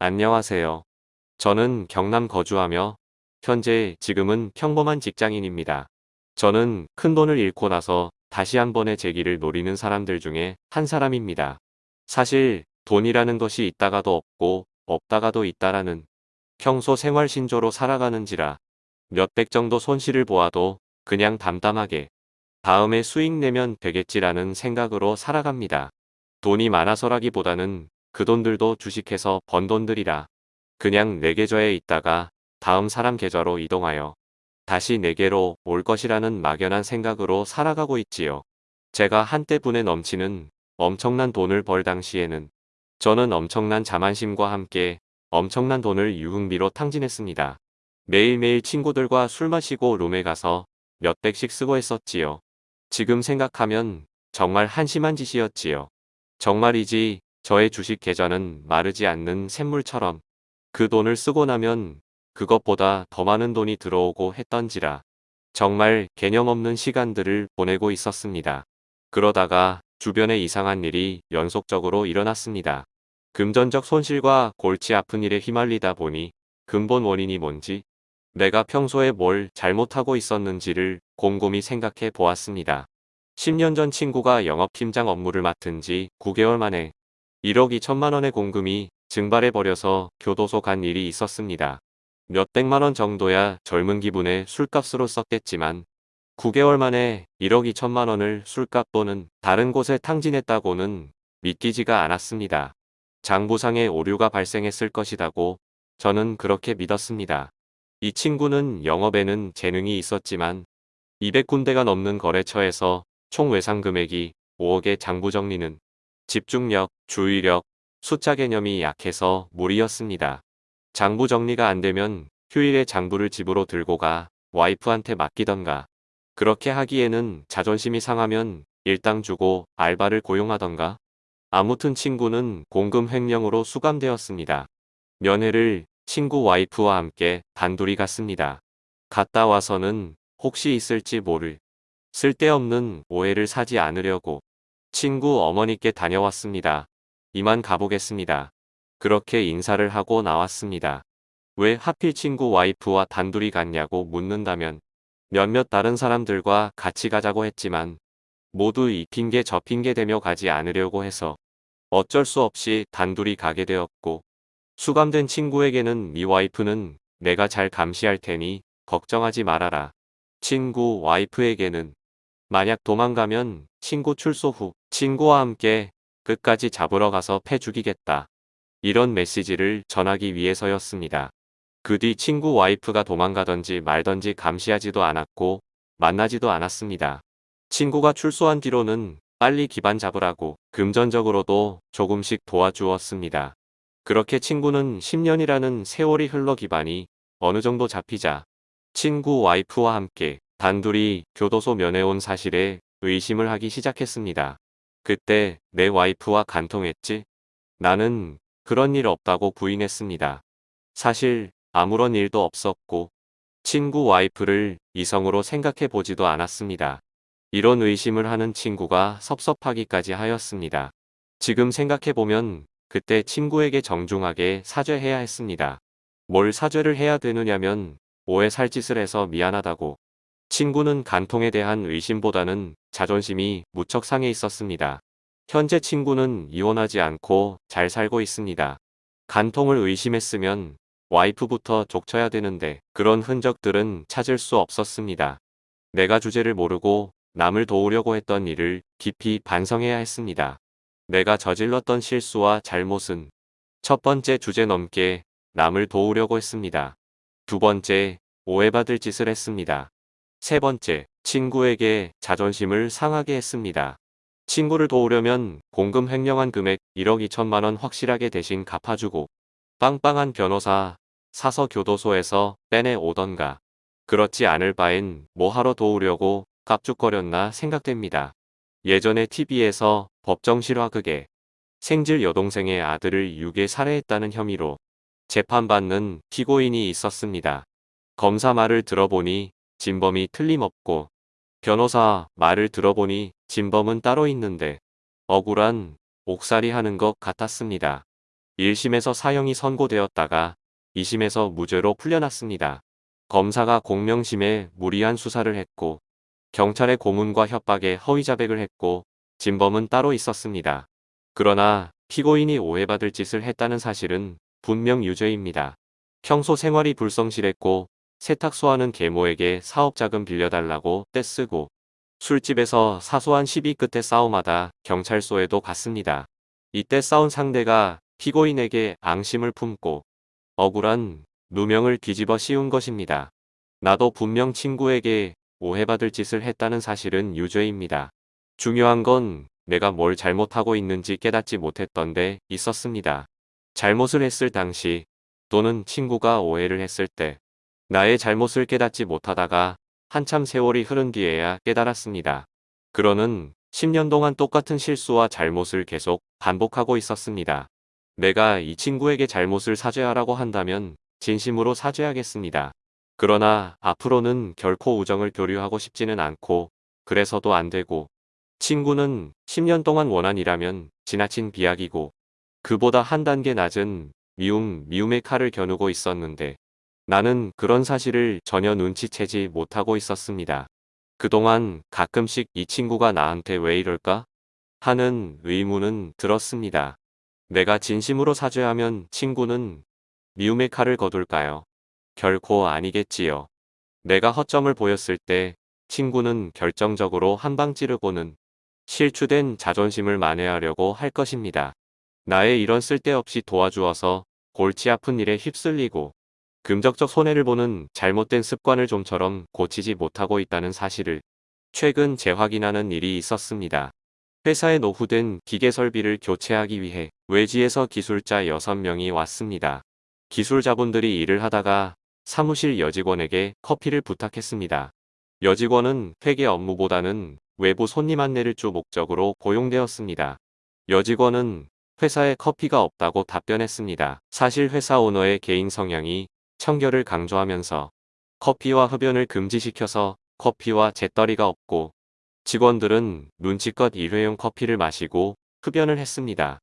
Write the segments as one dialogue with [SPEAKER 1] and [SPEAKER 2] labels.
[SPEAKER 1] 안녕하세요. 저는 경남 거주하며 현재 지금은 평범한 직장인입니다. 저는 큰 돈을 잃고 나서 다시 한 번의 재기를 노리는 사람들 중에 한 사람입니다. 사실 돈이라는 것이 있다가도 없고 없다가도 있다라는 평소 생활 신조로 살아가는지라 몇백 정도 손실을 보아도 그냥 담담하게 다음에 수익 내면 되겠지라는 생각으로 살아갑니다. 돈이 많아서라기보다는 그 돈들도 주식해서 번 돈들이라 그냥 내 계좌에 있다가 다음 사람 계좌로 이동하여 다시 내게로 올 것이라는 막연한 생각으로 살아가고 있지요. 제가 한때 분에 넘치는 엄청난 돈을 벌 당시에는 저는 엄청난 자만심과 함께 엄청난 돈을 유흥비로 탕진했습니다. 매일매일 친구들과 술 마시고 룸에 가서 몇백씩 쓰고 했었지요. 지금 생각하면 정말 한심한 짓이었지요. 정말이지 저의 주식 계좌는 마르지 않는 샘물처럼 그 돈을 쓰고 나면 그것보다 더 많은 돈이 들어오고 했던지라 정말 개념 없는 시간들을 보내고 있었습니다. 그러다가 주변에 이상한 일이 연속적으로 일어났습니다. 금전적 손실과 골치 아픈 일에 휘말리다 보니 근본 원인이 뭔지 내가 평소에 뭘 잘못하고 있었는지를 곰곰이 생각해 보았습니다. 10년 전 친구가 영업팀장 업무를 맡은 지 9개월 만에 1억 2천만 원의 공금이 증발해 버려서 교도소 간 일이 있었습니다. 몇백만 원 정도야 젊은 기분에 술값으로 썼겠지만 9개월 만에 1억 2천만 원을 술값 또는 다른 곳에 탕진했다고는 믿기지가 않았습니다. 장부상의 오류가 발생했을 것이라고 저는 그렇게 믿었습니다. 이 친구는 영업에는 재능이 있었지만 200군데가 넘는 거래처에서 총 외상 금액이 5억의 장부 정리는 집중력, 주의력, 숫자 개념이 약해서 무리였습니다. 장부 정리가 안 되면 휴일에 장부를 집으로 들고 가 와이프한테 맡기던가 그렇게 하기에는 자존심이 상하면 일당 주고 알바를 고용하던가 아무튼 친구는 공금 횡령으로 수감되었습니다. 면회를 친구 와이프와 함께 단둘이 갔습니다. 갔다 와서는 혹시 있을지 모를 쓸데없는 오해를 사지 않으려고 친구 어머니께 다녀왔습니다. 이만 가보겠습니다. 그렇게 인사를 하고 나왔습니다. 왜 하필 친구 와이프와 단둘이 갔냐고 묻는다면 몇몇 다른 사람들과 같이 가자고 했지만 모두 이 핑계 저 핑계 대며 가지 않으려고 해서 어쩔 수 없이 단둘이 가게 되었고 수감된 친구에게는 미 와이프는 내가 잘 감시할 테니 걱정하지 말아라. 친구 와이프에게는 만약 도망가면 친구 출소 후 친구와 함께 끝까지 잡으러 가서 패 죽이겠다. 이런 메시지를 전하기 위해서였습니다. 그 뒤 친구 와이프가 도망가던지 말던지 감시하지도 않았고 만나지도 않았습니다. 친구가 출소한 뒤로는 빨리 기반 잡으라고 금전적으로도 조금씩 도와주었습니다. 그렇게 친구는 10년이라는 세월이 흘러 기반이 어느 정도 잡히자 친구 와이프와 함께 단둘이 교도소 면회 온 사실에 의심을 하기 시작했습니다. 그때 내 와이프와 간통했지? 나는 그런 일 없다고 부인했습니다. 사실 아무런 일도 없었고 친구 와이프를 이성으로 생각해 보지도 않았습니다. 이런 의심을 하는 친구가 섭섭하기까지 하였습니다. 지금 생각해보면 그때 친구에게 정중하게 사죄해야 했습니다. 뭘 사죄를 해야 되느냐면 오해 살 짓을 해서 미안하다고. 친구는 간통에 대한 의심보다는 자존심이 무척 상해 있었습니다. 현재 친구는 이혼하지 않고 잘 살고 있습니다. 간통을 의심했으면 와이프부터 족쳐야 되는데 그런 흔적들은 찾을 수 없었습니다. 내가 주제를 모르고 남을 도우려고 했던 일을 깊이 반성해야 했습니다. 내가 저질렀던 실수와 잘못은 첫 번째 주제 넘게 남을 도우려고 했습니다. 두 번째, 오해받을 짓을 했습니다. 세 번째, 친구에게 자존심을 상하게 했습니다. 친구를 도우려면 공금 횡령한 금액 1억 2천만 원 확실하게 대신 갚아주고 빵빵한 변호사 사서 교도소에서 빼내 오던가 그렇지 않을 바엔 뭐하러 도우려고 깝죽거렸나 생각됩니다. 예전에 TV에서 법정 실화극에 생질 여동생의 아들을 유괴 살해했다는 혐의로 재판받는 피고인이 있었습니다. 검사 말을 들어보니 진범이 틀림없고 변호사 말을 들어보니 진범은 따로 있는데 억울한 옥살이 하는 것 같았습니다. 1심에서 사형이 선고되었다가 2심에서 무죄로 풀려났습니다. 검사가 공명심에 무리한 수사를 했고 경찰의 고문과 협박에 허위 자백을 했고 진범은 따로 있었습니다. 그러나 피고인이 오해받을 짓을 했다는 사실은 분명 유죄입니다. 평소 생활이 불성실했고 세탁소하는 계모에게 사업자금 빌려달라고 떼쓰고 술집에서 사소한 시비 끝에 싸움하다 경찰서에도 갔습니다. 이때 싸운 상대가 피고인에게 앙심을 품고 억울한 누명을 뒤집어 씌운 것입니다. 나도 분명 친구에게 오해받을 짓을 했다는 사실은 유죄입니다. 중요한 건 내가 뭘 잘못하고 있는지 깨닫지 못했던 데 있었습니다. 잘못을 했을 당시 또는 친구가 오해를 했을 때 나의 잘못을 깨닫지 못하다가 한참 세월이 흐른 뒤에야 깨달았습니다. 그러는 10년 동안 똑같은 실수와 잘못을 계속 반복하고 있었습니다. 내가 이 친구에게 잘못을 사죄하라고 한다면 진심으로 사죄하겠습니다. 그러나 앞으로는 결코 우정을 교류하고 싶지는 않고 그래서도 안 되고 친구는 10년 동안 원한이라면 지나친 비약이고 그보다 한 단계 낮은 미움, 미움의 칼을 겨누고 있었는데 나는 그런 사실을 전혀 눈치채지 못하고 있었습니다. 그동안 가끔씩 이 친구가 나한테 왜 이럴까? 하는 의문은 들었습니다. 내가 진심으로 사죄하면 친구는 미움의 칼을 거둘까요? 결코 아니겠지요. 내가 허점을 보였을 때 친구는 결정적으로 한 방 찌르고는 실추된 자존심을 만회하려고 할 것입니다. 나의 이런 쓸데없이 도와주어서 골치 아픈 일에 휩쓸리고 금적적 손해를 보는 잘못된 습관을 좀처럼 고치지 못하고 있다는 사실을 최근 재확인하는 일이 있었습니다. 회사에 노후된 기계 설비를 교체하기 위해 외지에서 기술자 6명이 왔습니다. 기술자분들이 일을 하다가 사무실 여직원에게 커피를 부탁했습니다. 여직원은 회계 업무보다는 외부 손님 안내를 주 목적으로 고용되었습니다. 여직원은 회사에 커피가 없다고 답변했습니다. 사실 회사 오너의 개인 성향이 청결을 강조하면서 커피와 흡연을 금지시켜서 커피와 재떨이가 없고 직원들은 눈치껏 일회용 커피를 마시고 흡연을 했습니다.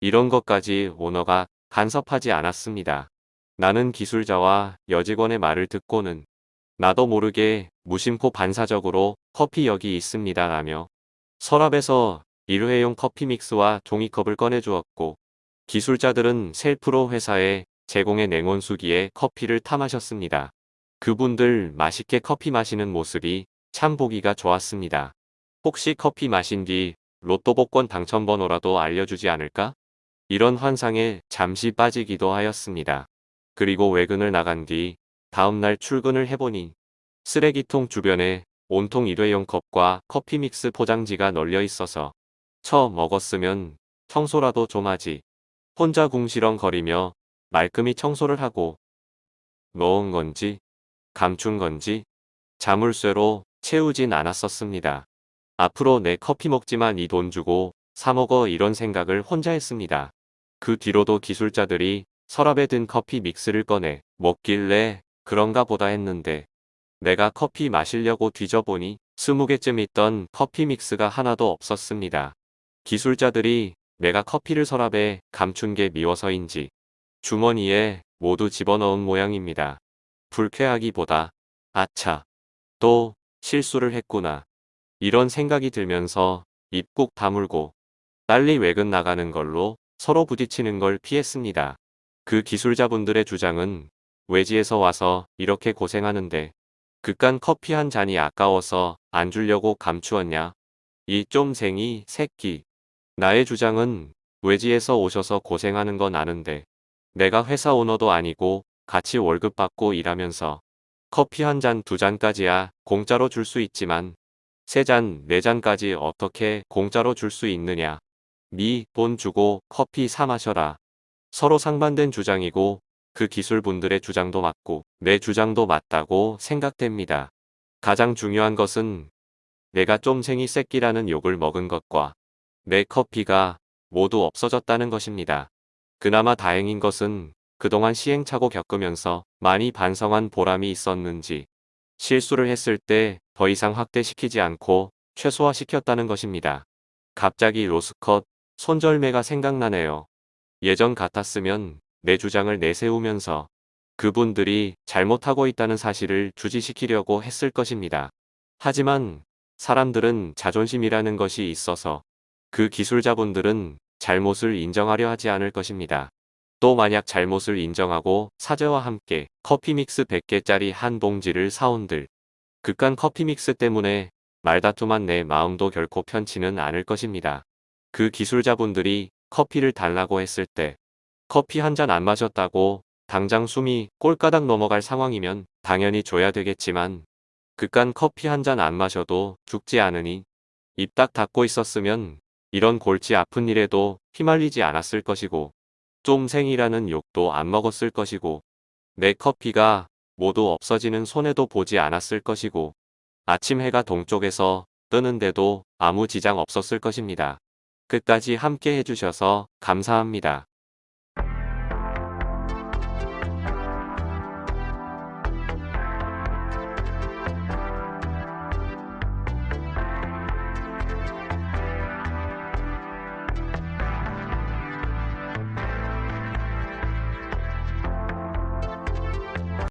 [SPEAKER 1] 이런 것까지 오너가 간섭하지 않았습니다. 나는 기술자와 여직원의 말을 듣고는 나도 모르게 무심코 반사적으로 커피 여기 있습니다 라며 서랍에서 일회용 커피 믹스와 종이컵을 꺼내주었고 기술자들은 셀프로 회사에 제공의 냉온수기에 커피를 타 마셨습니다. 그분들 맛있게 커피 마시는 모습이 참 보기가 좋았습니다. 혹시 커피 마신 뒤 로또 복권 당첨 번호라도 알려주지 않을까? 이런 환상에 잠시 빠지기도 하였습니다. 그리고 외근을 나간 뒤 다음날 출근을 해보니 쓰레기통 주변에 온통 일회용 컵과 커피 믹스 포장지가 널려 있어서 처 먹었으면 청소라도 좀 하지. 혼자 궁시렁거리며 말끔히 청소를 하고 넣은 건지 감춘 건지 자물쇠로 채우진 않았었습니다. 앞으로 내 커피 먹지만 이 돈 주고 사먹어 이런 생각을 혼자 했습니다. 그 뒤로도 기술자들이 서랍에 든 커피 믹스를 꺼내 먹길래 그런가 보다 했는데 내가 커피 마시려고 뒤져보니 20개쯤 있던 커피 믹스가 하나도 없었습니다. 기술자들이 내가 커피를 서랍에 감춘 게 미워서인지 주머니에 모두 집어넣은 모양입니다. 불쾌하기보다 아차 또 실수를 했구나 이런 생각이 들면서 입 꾹 다물고 빨리 외근 나가는 걸로 서로 부딪히는 걸 피했습니다. 그 기술자분들의 주장은 외지에서 와서 이렇게 고생하는데 그깟 커피 한 잔이 아까워서 안 주려고 감추었냐? 이 쫌생이 새끼. 나의 주장은 외지에서 오셔서 고생하는 건 아는데 내가 회사 오너도 아니고 같이 월급 받고 일하면서 커피 한 잔 두 잔까지야 공짜로 줄 수 있지만 세 잔, 네 잔까지 어떻게 공짜로 줄 수 있느냐. 미 돈 주고 커피 사 마셔라. 서로 상반된 주장이고 그 기술분들의 주장도 맞고 내 주장도 맞다고 생각됩니다. 가장 중요한 것은 내가 쫌생이 새끼라는 욕을 먹은 것과 내 커피가 모두 없어졌다는 것입니다. 그나마 다행인 것은 그동안 시행착오 겪으면서 많이 반성한 보람이 있었는지 실수를 했을 때 더 이상 확대시키지 않고 최소화시켰다는 것입니다. 갑자기 로스컷 손절매가 생각나네요. 예전 같았으면 내 주장을 내세우면서 그분들이 잘못하고 있다는 사실을 주지시키려고 했을 것입니다. 하지만 사람들은 자존심이라는 것이 있어서 그 기술자분들은 잘못을 인정하려 하지 않을 것입니다. 또 만약 잘못을 인정하고 사죄와 함께 커피 믹스 100개짜리 한 봉지를 사온들 극한 커피 믹스 때문에 말다툼한 내 마음도 결코 편치는 않을 것입니다. 그 기술자분들이 커피를 달라고 했을 때 커피 한 잔 안 마셨다고 당장 숨이 꼴가닥 넘어갈 상황이면 당연히 줘야 되겠지만 그깟 커피 한 잔 안 마셔도 죽지 않으니 입 딱 닫고 있었으면 이런 골치 아픈 일에도 휘말리지 않았을 것이고 쫌생이라는 욕도 안 먹었을 것이고 내 커피가 모두 없어지는 손해도 보지 않았을 것이고 아침 해가 동쪽에서 뜨는데도 아무 지장 없었을 것입니다. 끝까지 함께 해주셔서 감사합니다.